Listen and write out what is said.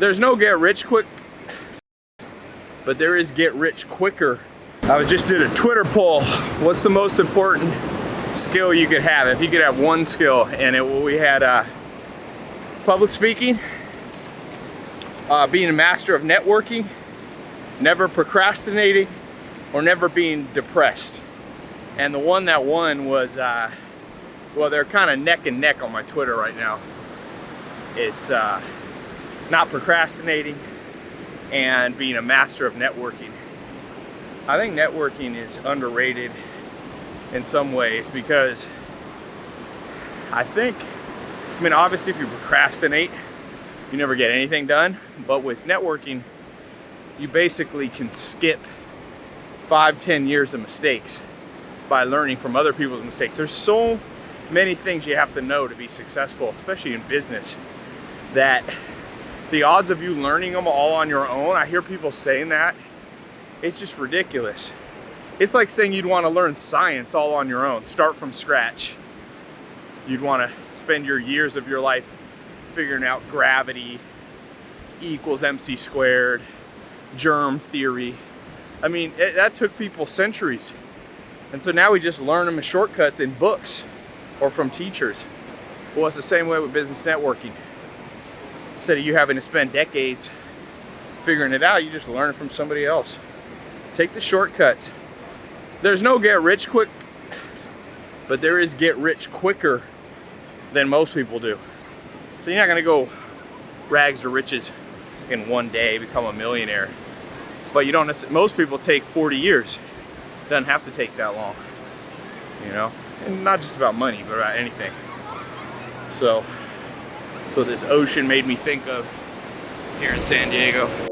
There's no get rich quick, but there is get rich quicker. I just did a Twitter poll. What's the most important skill you could have? If you could have one skill, and it, we had uh, public speaking, uh, being a master of networking, never procrastinating, or never being depressed. And the one that won was, uh, well, they're kind of neck and neck on my Twitter right now. It's uh, not procrastinating and being a master of networking. I think networking is underrated in some ways because I think, I mean, obviously if you procrastinate, you never get anything done. But with networking, you basically can skip five, ten years of mistakes by learning from other people's mistakes. There's so many things you have to know to be successful, especially in business, that the odds of you learning them all on your own, I hear people saying that, it's just ridiculous. It's like saying you'd want to learn science all on your own, start from scratch. You'd want to spend your years of your life figuring out gravity, equals mc squared, germ theory. I mean, it, that took people centuries. And so now we just learn them as shortcuts in books or from teachers. Well, it's the same way with business networking. Instead of you having to spend decades figuring it out, you just learn from somebody else. Take the shortcuts. There's no get rich quick, but there is get rich quicker than most people do. So you're not gonna go rags to riches in one day, become a millionaire. But you don't, most people take 40 years. Doesn't have to take that long, you know? And not just about money, but about anything. So, so this ocean made me think of here in San Diego.